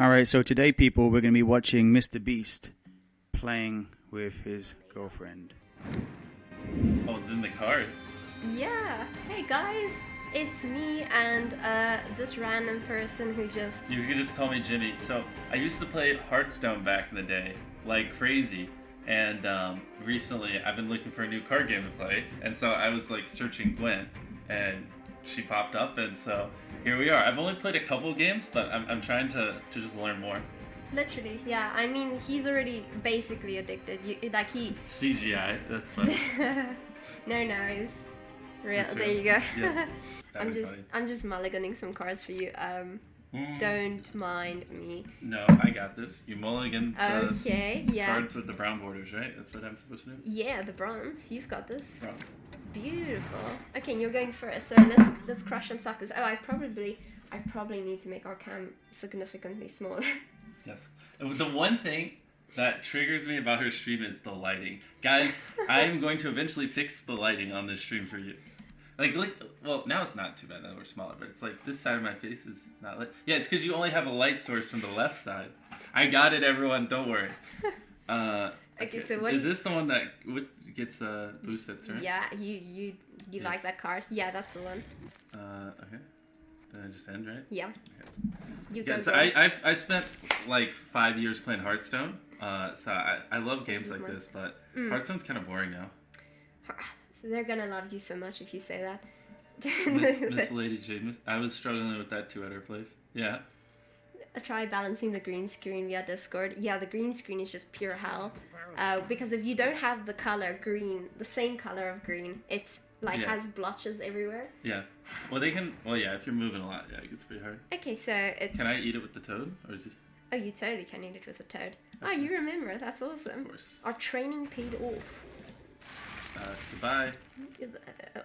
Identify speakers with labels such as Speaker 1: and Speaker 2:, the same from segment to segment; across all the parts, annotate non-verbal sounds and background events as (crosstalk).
Speaker 1: All right, so today, people, we're going to be watching Mr. Beast playing with his girlfriend.
Speaker 2: Oh, then the cards.
Speaker 3: Yeah. Hey guys, it's me and uh, this random person who just.
Speaker 2: You can just call me Jimmy. So I used to play Hearthstone back in the day, like crazy. And um, recently, I've been looking for a new card game to play, and so I was like searching Gwent, and she popped up, and so here we are. I've only played a couple games, but I'm, I'm trying to, to just learn more.
Speaker 3: Literally, yeah. I mean, he's already basically addicted. You, like he. (laughs)
Speaker 2: CGI, that's funny. (laughs)
Speaker 3: no, no, he's real.
Speaker 2: That's
Speaker 3: there
Speaker 2: real.
Speaker 3: you go.
Speaker 2: Yes, (laughs)
Speaker 3: I'm just,
Speaker 2: funny.
Speaker 3: I'm just mulliganing some cards for you. Um,
Speaker 2: Mm,
Speaker 3: don't mind me.
Speaker 2: No, I got this. You mulligan the
Speaker 3: yeah.
Speaker 2: cards with the brown borders, right? That's what I'm supposed to do?
Speaker 3: Yeah, the bronze. You've got this.
Speaker 2: Bronze.
Speaker 3: Beautiful. Okay, you're going first. So let's let's crush some suckers. Oh, I probably I probably need to make our cam significantly smaller. (laughs)
Speaker 2: Yes. The one thing that triggers me about her stream is the lighting. Guys, I'm going to eventually fix the lighting on this stream for you. Like, like, well, now it's not too bad now we're smaller, but it's like this side of my face is not lit. Yeah, it's because you only have a light source from the left side. I got it, everyone. Don't worry. (laughs) Uh,
Speaker 3: Okay, so what
Speaker 2: is this the one that what gets uh, boosted, right?
Speaker 3: yeah, you you you like that card? Yeah, that's the one.
Speaker 2: Uh, okay. Then I just end, right?
Speaker 3: Yeah. You
Speaker 2: Yeah,
Speaker 3: go.
Speaker 2: so
Speaker 3: go.
Speaker 2: I, I've, I spent like five years playing Hearthstone. Uh, so I, I love games
Speaker 3: This
Speaker 2: like this, but
Speaker 3: Mm.
Speaker 2: Hearthstone's kind of boring now. (sighs)
Speaker 3: They're gonna love you so much if you say that.
Speaker 2: Miss, (laughs) Miss Lady Jade, I was struggling with that too at her place. Yeah.
Speaker 3: Try balancing the green screen via Discord. Yeah, the green screen is just pure hell. Uh, because if you don't have the color green, the same color of green, it's like
Speaker 2: Yeah.
Speaker 3: has blotches everywhere.
Speaker 2: Yeah. (sighs) Well, they can. Well, yeah. If you're moving a lot, yeah, it gets pretty hard.
Speaker 3: Okay, so it's.
Speaker 2: Can I eat it with the toad, or is it?
Speaker 3: Oh, you totally can eat it with a toad. Oh, you remember? That's awesome.
Speaker 2: Of course.
Speaker 3: Our training paid off.
Speaker 2: Uh, goodbye.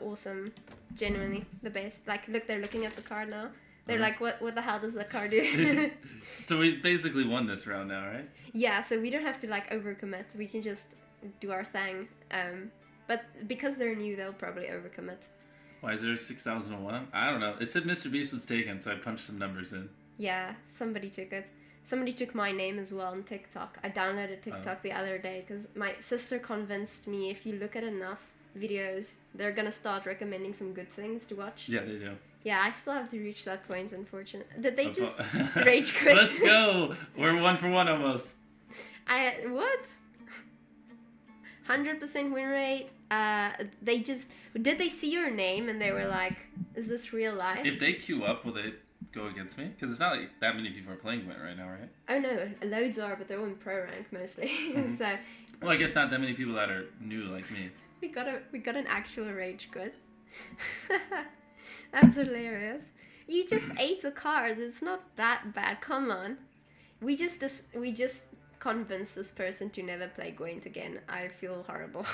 Speaker 3: Awesome. Genuinely the best. Like, look, they're looking at the card now. They're
Speaker 2: Uh-huh.
Speaker 3: like, what? What the hell does that card do? (laughs) (laughs)
Speaker 2: So we basically won this round now, right?
Speaker 3: yeah. So we don't have to like overcommit. We can just do our thing. Um, but because they're new, they'll probably overcommit.
Speaker 2: Why is there six thousand and one? I don't know. It said Mr. Beast was taken, so I punched some numbers in.
Speaker 3: Yeah, somebody took it. Somebody took my name as well on TikTok. I downloaded TikTok the other day because my sister convinced me if you look at enough videos, they're gonna start recommending some good things to watch.
Speaker 2: Yeah, they do.
Speaker 3: Yeah, I still have to reach that point, unfortunately. Did they just (laughs) rage quit?
Speaker 2: Let's (laughs) go. We're one for one almost.
Speaker 3: I what? Hundred percent win rate. Uh, they just did they see your name and they were like, "Is this real life?"
Speaker 2: If they queue up, will they go against me? Because it's not like that many people are playing right now, right?
Speaker 3: oh no, loads are, but they're all in pro rank mostly. (laughs) so
Speaker 2: Well, I guess not that many people that are new like me.
Speaker 3: we got a we got an actual rage quit. That's hilarious. You just ate a card. It's not that bad. Come on. We just dis- we just convinced this person to never play Gwent again. I feel horrible.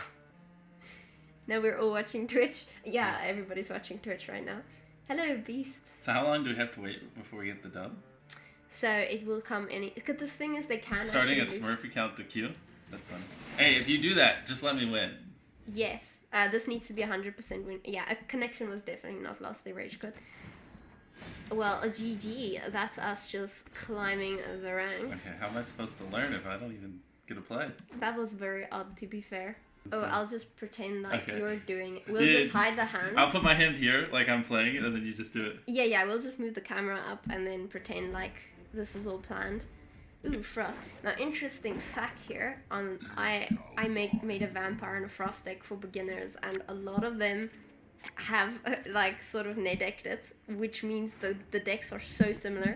Speaker 3: (laughs) now we're all watching Twitch. Yeah, everybody's watching Twitch right now. Hello, beasts.
Speaker 2: So how long do we have to wait before we get the dub?
Speaker 3: So it will come any. Because the thing is, they can
Speaker 2: Starting a Smurf account to queue? That's funny. Hey, if you do that, just let me win.
Speaker 3: Yes, uh, this needs to be 100% win. Yeah, a connection was definitely not lost, they rage quit. Well, a GG, that's us just climbing the ranks.
Speaker 2: Okay, how am I supposed to learn if I don't even get to play?
Speaker 3: That was very odd, to be fair. Oh, I'll just pretend like
Speaker 2: Okay.
Speaker 3: you're doing it. We'll
Speaker 2: Yeah,
Speaker 3: just hide the hands.
Speaker 2: I'll put my hand here like I'm playing it, and then you just do it.
Speaker 3: Yeah, yeah, we'll just move the camera up and then pretend like this is all planned. Ooh, frost. Now, interesting fact here. On I I make made a vampire and a frost deck for beginners, and a lot of them have uh, (laughs) like sort of net decked it, which means the the decks are so similar.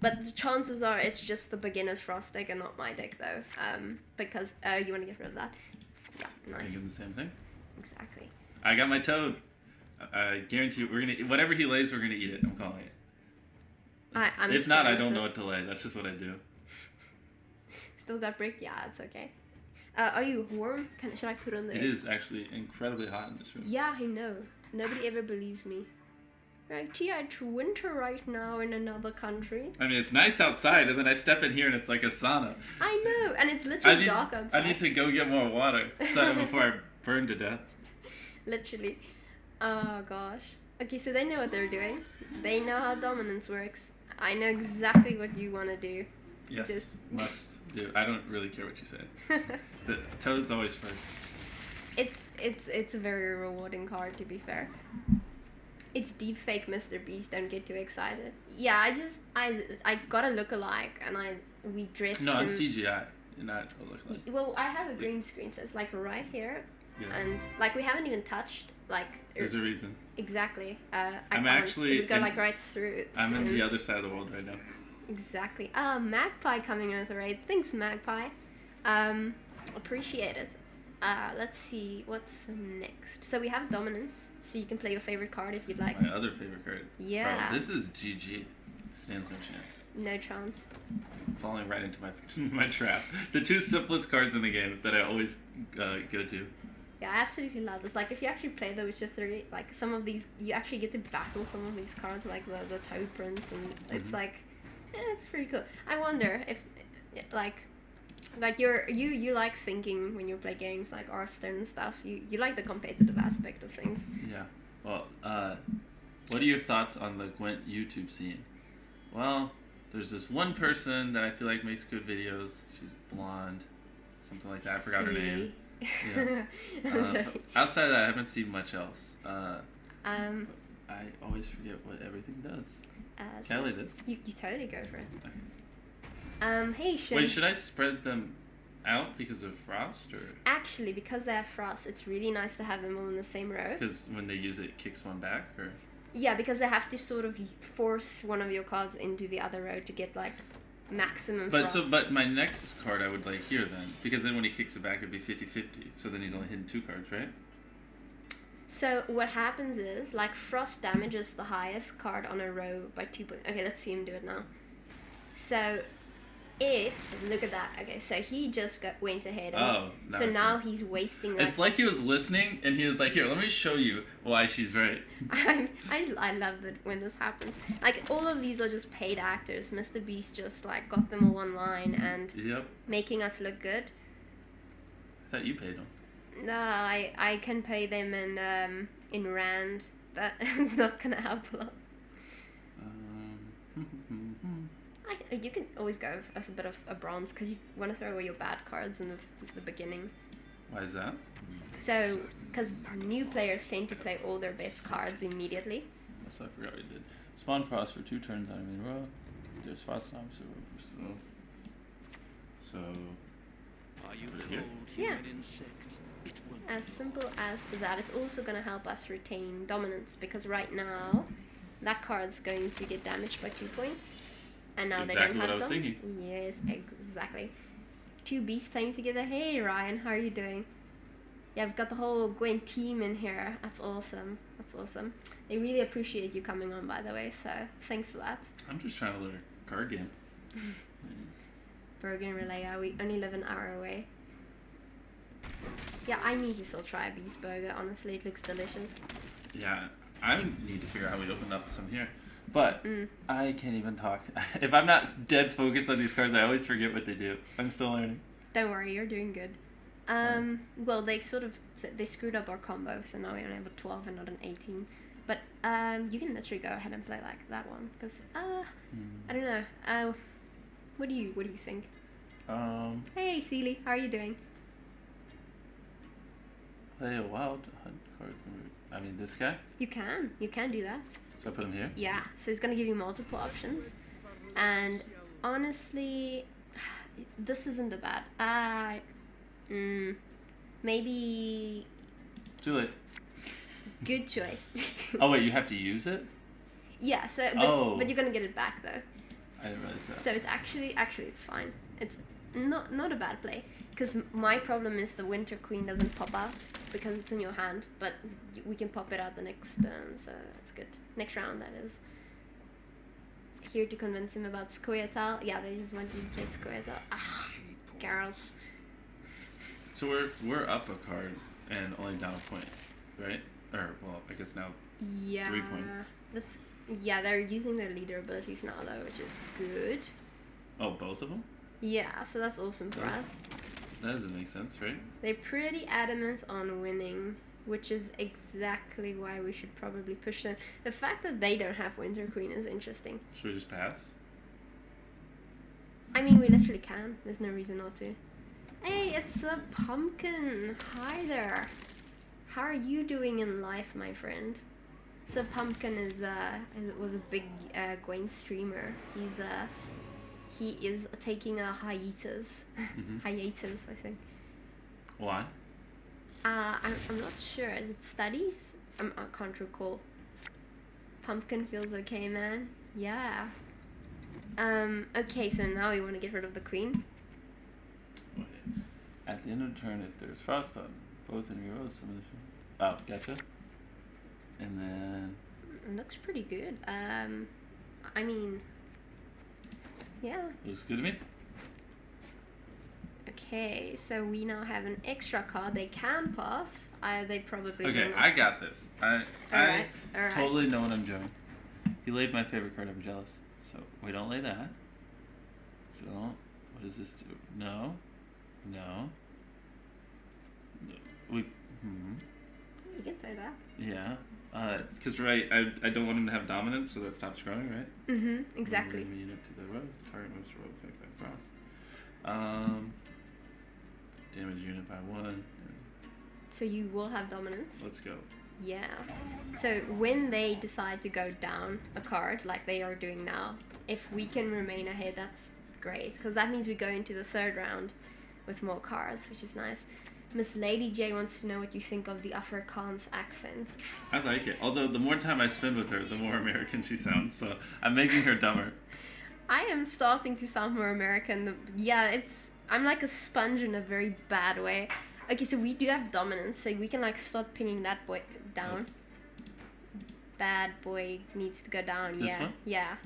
Speaker 3: But the chances are it's just the beginner's frost deck and not my deck though. Um, because uh, you want to get rid of that. Yeah, nice.
Speaker 2: Thinking the same thing.
Speaker 3: Exactly.
Speaker 2: I got my toad. I, guarantee you, we're gonna whatever he lays, we're gonna eat it. I'm calling it.
Speaker 3: I, I'm
Speaker 2: if not, I don't know what to lay. That's just what I do.
Speaker 3: Still got bricked? Yeah, it's okay. Uh, are you warm? Can, should I put on the...
Speaker 2: It is actually incredibly hot in this room.
Speaker 3: Yeah, I know. Nobody ever believes me. Right, yeah, it's winter right now in another country.
Speaker 2: I mean, it's nice outside, and then I step in here and it's like a sauna.
Speaker 3: I know, and it's literally
Speaker 2: need,
Speaker 3: dark outside.
Speaker 2: I need to go get more water so (laughs) before I burn to death.
Speaker 3: Literally. Oh gosh. Okay, so they know what they're doing. They know how dominance works. I know exactly what you want to do.
Speaker 2: Yes,
Speaker 3: Just-
Speaker 2: must do. I don't really care what you say. (laughs) The Toad's always first.
Speaker 3: It's it's it's a very rewarding card to be fair. It's deep fake Mr. Beast. Don't get too excited. Yeah, I just I I got a look alike and I we dressed
Speaker 2: No,
Speaker 3: him.
Speaker 2: I'm CGI. You're not a look like.
Speaker 3: Well, I have a green screen, so it's like right here,
Speaker 2: Yes.
Speaker 3: and like we haven't even touched like
Speaker 2: There's a reason.
Speaker 3: exactly. Uh, I
Speaker 2: I'm
Speaker 3: can't.
Speaker 2: actually
Speaker 3: it would go
Speaker 2: in-
Speaker 3: like right through.
Speaker 2: I'm in the other side of the world right now.
Speaker 3: Exactly. Uh, Magpie coming in with a raid. Thanks, Magpie. Um, appreciate it. Uh, let's see what's next. So we have dominance, so you can play your favorite card if you'd like.
Speaker 2: My other favorite card.
Speaker 3: Yeah.
Speaker 2: Bro, this is GG. Stands no chance.
Speaker 3: No chance.
Speaker 2: Falling right into my (laughs) my trap. The two simplest cards in the game that I always uh, go to.
Speaker 3: Yeah, I absolutely love this. Like, if you actually play The Witcher 3, like, some of these, you actually get to battle some of these cards, like the, the Toad Prince, and it's
Speaker 2: Mhm.
Speaker 3: like, it's pretty cool. I wonder if, like, like you're you you like thinking when you play games like Hearthstone and stuff. You you like the competitive aspect of things.
Speaker 2: Yeah. Well, uh, what are your thoughts on the Gwent YouTube scene? Well, there's this one person that I feel like makes good videos. She's blonde, something like that. I forgot her name. Yeah. (laughs) Uh, outside of that, I haven't seen much else. Uh,
Speaker 3: um,
Speaker 2: I always forget what everything does.
Speaker 3: Uh,
Speaker 2: Can I lay this?
Speaker 3: you, you totally go for it.
Speaker 2: Okay.
Speaker 3: Um, hey Shin.
Speaker 2: Wait, should I spread them out because of frost or
Speaker 3: Actually, because they have frost, it's really nice to have them all in the same row.
Speaker 2: because when they use it, it kicks one back or?
Speaker 3: Yeah, because they have to sort of force one of your cards into the other row to get like maximum
Speaker 2: But
Speaker 3: frost.
Speaker 2: so, but my next card I would like here then, because then when he kicks it back, it'd be 50-50. So then he's only hitting two cards, right?
Speaker 3: So what happens is like frost damages the highest card on a row by two points. Okay, let's see him do it now. So if look at that. Okay, so he just got went ahead. And
Speaker 2: Oh,
Speaker 3: so now he's wasting.
Speaker 2: It's like he was listening and he was like, "Here, let me show you why she's right." (laughs)
Speaker 3: I, I, I love it when this happens. Like all of these are just paid actors. Mr. Beast just like got them all online and
Speaker 2: Yep.
Speaker 3: making us look good.
Speaker 2: I thought you paid him.
Speaker 3: No, I I can pay them in um in rand. That (laughs) it's not gonna help a lot.
Speaker 2: Um, (laughs)
Speaker 3: I, you can always go as a bit of a bronze because you want to throw away your bad cards in the, the beginning.
Speaker 2: why is that?
Speaker 3: So, because new players tend to play all their best cards immediately.
Speaker 2: That's I forgot we did. Spawn frost for two turns on a main row. There's frost on so so. So
Speaker 4: Are you
Speaker 2: Over here?
Speaker 4: cold
Speaker 3: Yeah.
Speaker 4: human insect?
Speaker 3: As simple as that. It's also going to help us retain dominance because right now, that card's going to get damaged by two points. And now
Speaker 2: Exactly
Speaker 3: they don't have
Speaker 2: I was
Speaker 3: dom-
Speaker 2: thinking.
Speaker 3: Yes, exactly. Two beasts playing together. Hey Ryan, how are you doing? Yeah, I've got the whole Gwent team in here. That's awesome. That's awesome. They really appreciate you coming on, by the way. So thanks for that.
Speaker 2: I'm just trying to learn a card game. (laughs)
Speaker 3: Bergen Relay. We only live an hour away. Yeah, I need to still try a beast burger. Honestly, it looks delicious.
Speaker 2: Yeah, I need to figure out how we open up some here. But
Speaker 3: Mm.
Speaker 2: I can't even talk. (laughs) if I'm not dead focused on these cards, I always forget what they do. I'm still learning.
Speaker 3: Don't worry, you're doing good. Um, well, they sort of they screwed up our combo, so now we only have a twelve and not an eighteen. But um, you can literally go ahead and play like that one, because uh, I don't know. Uh, what do you what do you think?
Speaker 2: Um,
Speaker 3: Hey, Seely, how are you doing?
Speaker 2: Play a wild card. I mean, this guy.
Speaker 3: You can you can do that.
Speaker 2: So I put him here.
Speaker 3: Yeah, so it's gonna give you multiple options, and honestly, this isn't the bad. Uh, mm, maybe
Speaker 2: Too late.
Speaker 3: good choice. (laughs)
Speaker 2: Oh wait, you have to use it.
Speaker 3: yeah, so but,
Speaker 2: Oh.
Speaker 3: but you're gonna get it back though.
Speaker 2: I didn't realize that.
Speaker 3: So it's actually actually it's fine. It's not not a bad play because my problem is the Winter Queen doesn't pop out because it's in your hand, but we can pop it out the next turn, so it's good. Next round that is. Here to convince him about Scoia'tael. Yeah, they just want you to play Scoia'tael. Ah, Geralt.
Speaker 2: So we're we're up a card and only down a point, right? Or well, I guess now.
Speaker 3: Yeah.
Speaker 2: Three points.
Speaker 3: The th- yeah, they're using their leader abilities now though, which is good.
Speaker 2: Oh, both of them.
Speaker 3: Yeah, so that's awesome for us.
Speaker 2: That doesn't make sense, right?
Speaker 3: They're pretty adamant on winning which is exactly why we should probably push them. The fact that they don't have Winter Queen is interesting.
Speaker 2: Should we just pass?
Speaker 3: I mean, we literally can. There's no reason not to. Hey, it's a pumpkin. Hi there. How are you doing in life, my friend? So pumpkin is uh is, was a big uh, Gwent streamer. He's uh he is taking a hiatus.
Speaker 2: Mhm. (laughs)
Speaker 3: hiatus, I think.
Speaker 2: Why?
Speaker 3: Uh, I'm, I'm not sure. Is it studies? I'm, I can't recall. Pumpkin feels okay, man. Yeah. Um, okay, so now we want to get rid of the queen.
Speaker 2: Okay. At the end of the turn, if there's frost on both enemy rows, some of the. Oh, gotcha. And then.
Speaker 3: It looks pretty good. Um, I mean, yeah.
Speaker 2: Looks good to me.
Speaker 3: Okay, so we now have an extra card. They can pass. Uh, they probably
Speaker 2: Okay,
Speaker 3: not.
Speaker 2: I got this. I, I
Speaker 3: Alright, alright.
Speaker 2: totally know what I'm doing. He laid my favorite card. I'm jealous. So we don't lay that. Don't. What does this do? No. No. No. We. Hmm.
Speaker 3: You can play that.
Speaker 2: Yeah. Because right, I, I don't want him to have dominance, so that stops growing, right?
Speaker 3: Mm-hmm, exactly.
Speaker 2: Move a unit to the road. The target moves to road effect by cross. Um. Damage unit by one.
Speaker 3: So you will have dominance.
Speaker 2: Let's go.
Speaker 3: Yeah. So when they decide to go down a card, like they are doing now, if we can remain ahead, that's great. Because that means we go into the third round with more cards, which is nice. Miss Lady J wants to know what you think of the Afrikaans accent.
Speaker 2: I like it. Although the more time I spend with her, the more American she sounds. So I'm making her dumber.
Speaker 3: I am starting to sound more American. Yeah, it's. I'm like a sponge in a very bad way. Okay, so we do have dominance, so we can like start pinning that boy down. Bad boy needs to go down.
Speaker 2: This
Speaker 3: yeah,
Speaker 2: one?
Speaker 3: yeah.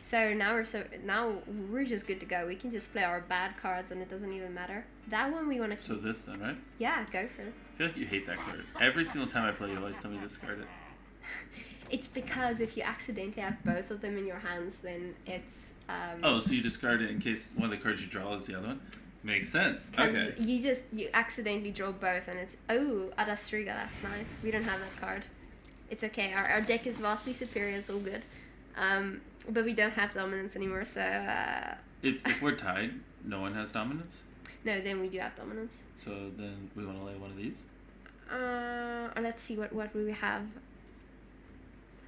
Speaker 3: So now we're so now we're just good to go. We can just play our bad cards, and it doesn't even matter. That one we want to
Speaker 2: So this then, right?
Speaker 3: Yeah, go for it.
Speaker 2: I feel like you hate that card. Every single time I play, you always tell me to discard it. (laughs)
Speaker 3: It's because if you accidentally have both of them in your hands, then it's um,
Speaker 2: Oh, so you discard it in case one of the cards you draw is the other one? Makes sense. Okay.
Speaker 3: you just you accidentally draw both, and it's oh Adastriga, that's nice. We don't have that card. It's okay. Our, our deck is vastly superior. It's all good. Um, but we don't have dominance anymore. So uh,
Speaker 2: If, if we're tied, no one has dominance.
Speaker 3: no, then we do have dominance.
Speaker 2: So then we want to lay one of these.
Speaker 3: Uh, let's see what what we have.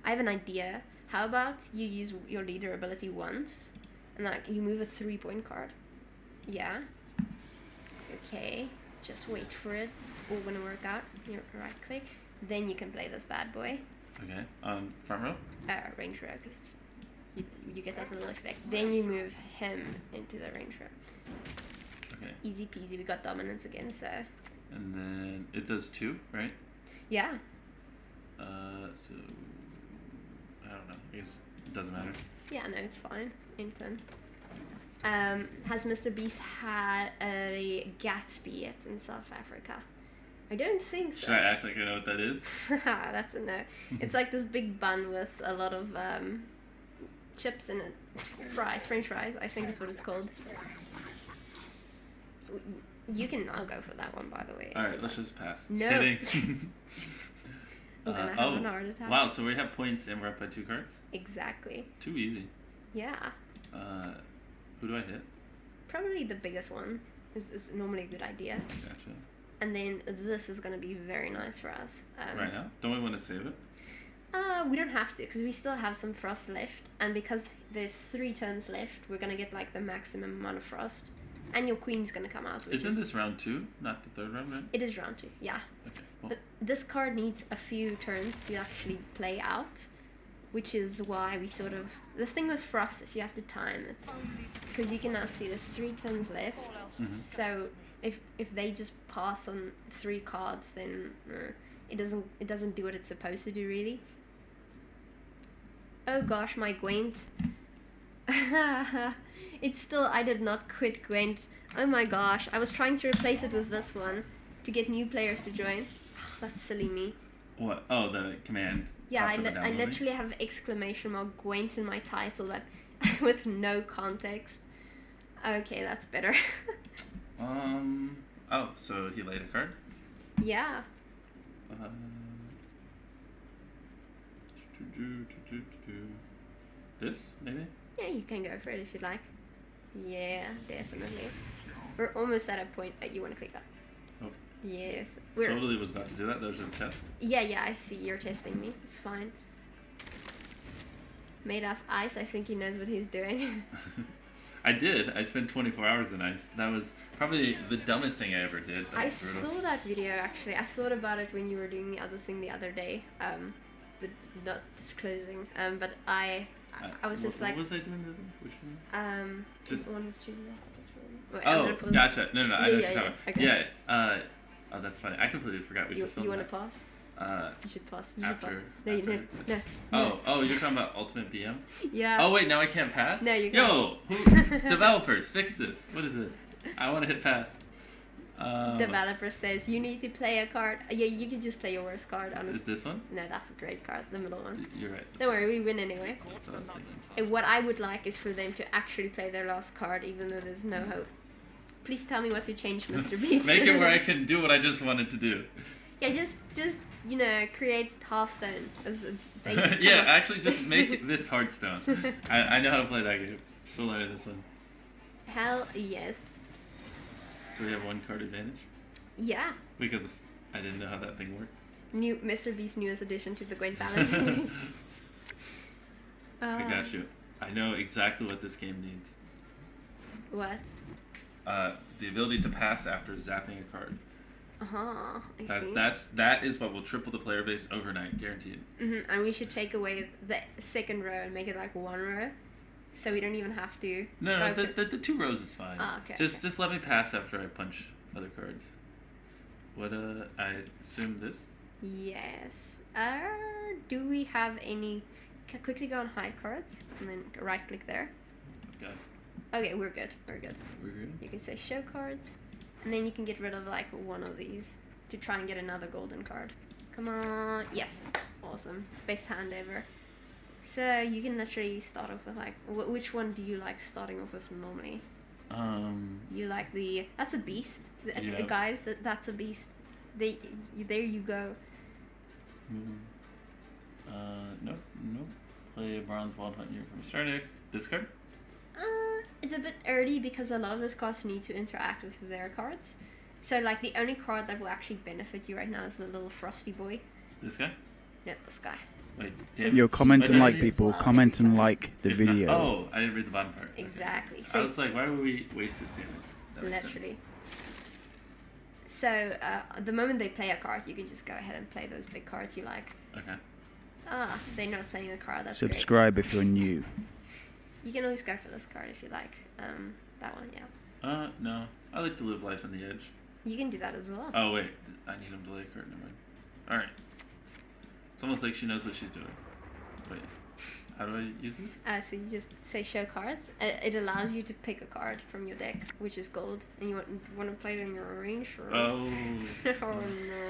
Speaker 3: I have an idea. How about you use your leader ability once, and like you move a three point card. Yeah. Okay. Just wait for it. It's all gonna work out. You right click. Then you can play this bad boy.
Speaker 2: Okay. On front row.
Speaker 3: Uh, range row, because you, you get that little effect. Then you move him into the range row.
Speaker 2: Okay.
Speaker 3: Easy peasy. We got dominance again, so
Speaker 2: And then it does two, right?
Speaker 3: yeah.
Speaker 2: Uh, so I don't know. I guess it doesn't matter.
Speaker 3: Yeah, no, it's fine. Intern. Um, has Mr. Beast had a Gatsby yet in South Africa? I don't think so.
Speaker 2: Should I act like I know what that is? (laughs)
Speaker 3: That's a no. It's like this big bun with a lot of um, chips and. Fries, French fries, I think is what it's called. You can now go for that one, by the way.
Speaker 2: All right, let's just pass.
Speaker 3: No.
Speaker 2: Kidding. (laughs) (laughs)
Speaker 3: I'm gonna
Speaker 2: Uh,
Speaker 3: have
Speaker 2: oh,
Speaker 3: an heart attack.
Speaker 2: Wow, so we have points and we're up by two cards.
Speaker 3: Exactly.
Speaker 2: Too easy.
Speaker 3: Yeah.
Speaker 2: Uh, who do I hit?
Speaker 3: Probably the biggest one is, is normally a good idea.
Speaker 2: Gotcha.
Speaker 3: And then this is gonna be very nice for us. Um,
Speaker 2: right now? Don't we want to save it?
Speaker 3: Uh, we don't have to because we still have some frost left, and because there's three turns left, we're gonna get like the maximum amount of frost, and your queen's gonna come out.
Speaker 2: Isn't
Speaker 3: is,
Speaker 2: this round two, not the third round, right?
Speaker 3: It is round two, yeah.
Speaker 2: Okay.
Speaker 3: But this card needs a few turns to actually play out, which is why we sort of. The thing with frost is you have to time it, because you can now see there's three turns left.
Speaker 2: mhm.
Speaker 3: So if if they just pass on three cards, then uh, it doesn't it doesn't do what it's supposed to do really. Oh gosh, my Gwent. (laughs) it's still I did not quit Gwent. Oh my gosh, I was trying to replace it with this one to get new players to join. That's silly me.
Speaker 2: what? Oh, the command.
Speaker 3: Yeah, I, li- I literally have exclamation mark Gwent in my title that (laughs) with no context. Okay, that's better. (laughs)
Speaker 2: Um. Oh, so he laid a card.
Speaker 3: yeah.
Speaker 2: Um, this maybe.
Speaker 3: Yeah, you can go for it if you'd like. Yeah, definitely. We're almost at a point that you want to click that.
Speaker 2: Oh.
Speaker 3: Yes. We're
Speaker 2: Totally was about to do that. That was a test.
Speaker 3: Yeah, yeah, I see. You're testing me. It's fine. Made of ice, I think he knows what he's doing. (laughs)
Speaker 2: I did. I spent 24 hours in ice. That was probably the dumbest thing I ever did.
Speaker 3: I
Speaker 2: brutal.
Speaker 3: saw that video actually. I thought about it when you were doing the other thing the other day. Um, the not disclosing. Um, but I, I, I was
Speaker 2: Uh,
Speaker 3: just
Speaker 2: what,
Speaker 3: like,
Speaker 2: what was I doing? The other? Which one?
Speaker 3: um,
Speaker 2: Just-
Speaker 3: the one with Julia. Wait,
Speaker 2: Oh, gotcha. No, no, no. I
Speaker 3: Yeah,
Speaker 2: know
Speaker 3: yeah, yeah, okay.
Speaker 2: Yeah. Uh, oh, that's funny. I completely forgot we
Speaker 3: You,
Speaker 2: just
Speaker 3: you want to pause?
Speaker 2: Uh,
Speaker 3: You should pause. You should pause. No,
Speaker 2: after
Speaker 3: no,
Speaker 2: this.
Speaker 3: no.
Speaker 2: Oh, oh, you're talking about Ultimate BM? (laughs)
Speaker 3: Yeah.
Speaker 2: Oh wait, now I can't pass.
Speaker 3: No, you can.
Speaker 2: Yo, who, (laughs) developers, fix this. What is this? I want to hit pass. Um,
Speaker 3: Developer says you need to play a card. Yeah, you can just play your worst card.
Speaker 2: Is
Speaker 3: Honestly,
Speaker 2: this one?
Speaker 3: no, that's a great card. The middle one.
Speaker 2: You're right.
Speaker 3: Don't worry, we win anyway.
Speaker 2: That's what I was thinking.
Speaker 3: And what I would like is for them to actually play their last card, even though there's no hope. Please tell me what to change, (laughs) Mr. Beast.
Speaker 2: Make it where I (laughs) can do what I just wanted to do.
Speaker 3: yeah, just just you know create Hearthstone as a (laughs) basic
Speaker 2: yeah, actually, just make this Hearthstone. I, I know how to play that game. Still learning this one.
Speaker 3: Hell yes.
Speaker 2: We have one card advantage
Speaker 3: Yeah.
Speaker 2: because I didn't know how that thing worked.
Speaker 3: New Mr. Beast's newest addition to the Gwent (laughs) balancing.
Speaker 2: I
Speaker 3: Uh,
Speaker 2: got you. I know exactly what this game needs.
Speaker 3: What?
Speaker 2: Uh, the ability to pass after zapping a card.
Speaker 3: Uh huh. I
Speaker 2: That,
Speaker 3: see.
Speaker 2: that's that is what will triple the player base overnight, guaranteed.
Speaker 3: hmm And we should take away the second row and make it like one row, so we don't even have to.
Speaker 2: No, no, the, the, the two rows is fine.
Speaker 3: Ah, okay,
Speaker 2: Just
Speaker 3: okay.
Speaker 2: just let me pass after I punch other cards. What uh, I assume this.
Speaker 3: Yes. Uh, do we have any? Can quickly go on hide cards and then right click there.
Speaker 2: Okay,
Speaker 3: Okay, we're good. We're good.
Speaker 2: we're good.
Speaker 3: You can say show cards, and then you can get rid of like one of these to try and get another golden card. Come on. Yes. Awesome. Best hand ever. So you can literally start off with like, wh- which one do you like starting off with normally?
Speaker 2: Um,
Speaker 3: You like the that's a beast, the, uh,
Speaker 2: Yeah.
Speaker 3: guys. That that's a beast. They there you go.
Speaker 2: hmm. uh, nope, nope. Play a bronze wild hunt here from Stardeck. Discard.
Speaker 3: Uh, it's a bit early because a lot of those cards need to interact with their cards. So like the only card that will actually benefit you right now is the little frosty boy.
Speaker 2: This guy.
Speaker 3: No, this guy.
Speaker 2: Wait, damn.
Speaker 1: Yo, comment
Speaker 2: Wait,
Speaker 1: and like people.
Speaker 3: well,
Speaker 1: Comment and like the
Speaker 2: If not-
Speaker 1: video.
Speaker 2: oh, I didn't read the bottom part. Okay.
Speaker 3: Exactly.
Speaker 2: I
Speaker 3: So
Speaker 2: was like, why would we waste this damage? That makes sense.
Speaker 3: literally. So uh, the moment they play a card, you can just go ahead and play those big cards you like.
Speaker 2: Okay.
Speaker 3: Ah, they're not playing a card. That's great.
Speaker 1: Subscribe if you're new.
Speaker 3: You can always go for this card if you like. Um, that one, yeah.
Speaker 2: Uh, no. I like to live life on the edge.
Speaker 3: You can do that as well.
Speaker 2: Oh wait, I need him to lay a card. Never mind. All right. It's almost like she knows what she's doing. Wait, how do I use this?
Speaker 3: Uh, so you just say show cards. Uh, it allows you to pick a card from your deck, which is gold, and you want want to play it in your range. Or...
Speaker 2: Oh, (laughs)
Speaker 3: oh no.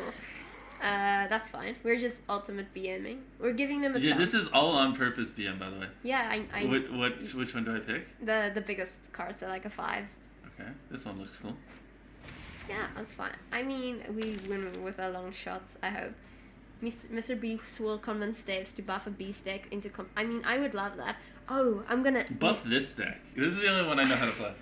Speaker 3: Uh, that's fine. We're just ultimate BMing. We're giving them a
Speaker 2: yeah.
Speaker 3: chance.
Speaker 2: This is all on purpose, BM. By the way.
Speaker 3: Yeah, I, I
Speaker 2: What what which one do I pick?
Speaker 3: the the biggest cards are like a five.
Speaker 2: Okay, this one looks cool.
Speaker 3: Yeah, that's fine. I mean, we win with a long shot. I hope. Mis- Mr. Beast will convince Devs to buff a beast deck into. Com- I mean, I would love that. Oh, I'm gonna
Speaker 2: Buff this deck. This is the only one I know how to play.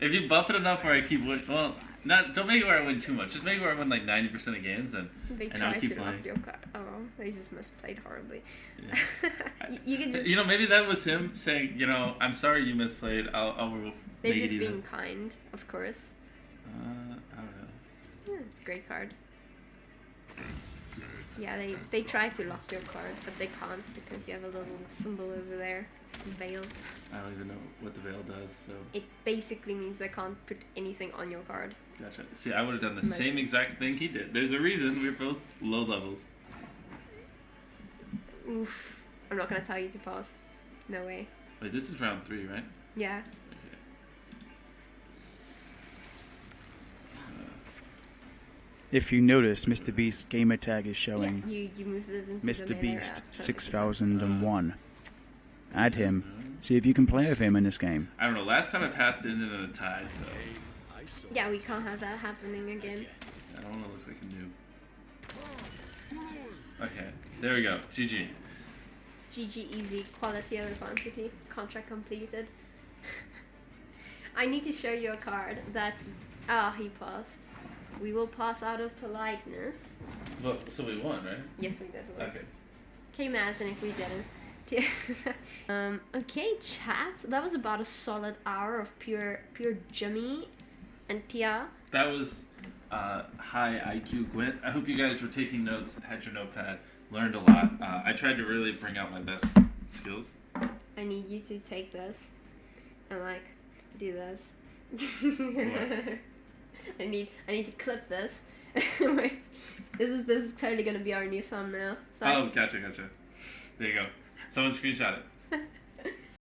Speaker 2: If you buff it enough where I keep win, well, not don't make it where I win too much. Just make it where I win like ninety percent of games, and
Speaker 3: They
Speaker 2: and I'll
Speaker 3: try
Speaker 2: keep
Speaker 3: to
Speaker 2: playing.
Speaker 3: your card. Oh, they just misplayed horribly.
Speaker 2: Yeah. (laughs)
Speaker 3: you, you can just.
Speaker 2: you know maybe that was him saying, you know, I'm sorry you misplayed. I'll I'll
Speaker 3: they're
Speaker 2: make
Speaker 3: just
Speaker 2: it even.
Speaker 3: being kind, of course.
Speaker 2: Uh, I don't know.
Speaker 3: Yeah, it's a great card. Yeah, they, they try to lock your card, but they can't because you have a little symbol over there, veil.
Speaker 2: I don't even know what the veil does. So
Speaker 3: It basically means they can't put anything on your card.
Speaker 2: gotcha. See, I would have done the
Speaker 3: Most-
Speaker 2: same exact thing he did. There's a reason we're both low levels.
Speaker 3: Oof. I'm not gonna tell you to pause. No way.
Speaker 2: Wait, this is round three, right?
Speaker 3: Yeah.
Speaker 1: If you notice, Mr. Beast gamer tag is
Speaker 3: Yeah,
Speaker 1: showing
Speaker 3: you, you move this into
Speaker 1: Mr. Beast 6001. Add him. See if you can play with him in this game.
Speaker 2: I don't know. Last time I passed it ended in a tie, so
Speaker 3: Yeah, we can't have that happening again.
Speaker 2: I don't want to look like a noob. Okay, there we go. GG.
Speaker 3: GG easy, quality over quantity, contract completed. (laughs) I need to show you a card that ah he passed. We will pass out of politeness.
Speaker 2: Well, so we won, right?
Speaker 3: Yes, we did.
Speaker 2: Okay.
Speaker 3: Can you imagine if we didn't? (laughs) um, okay, chat. That was about a solid hour of pure pure Jimmy and Tia.
Speaker 2: That was uh, high IQ Gwent. I hope you guys were taking notes, had your notepad, learned a lot. Uh, I tried to really bring out my best skills.
Speaker 3: I need you to take this and like do this. (laughs) I need I need to clip this. (laughs) This is this is totally gonna be our new thumbnail. So
Speaker 2: Oh, gotcha, gotcha. There you go. Someone screenshot it. (laughs)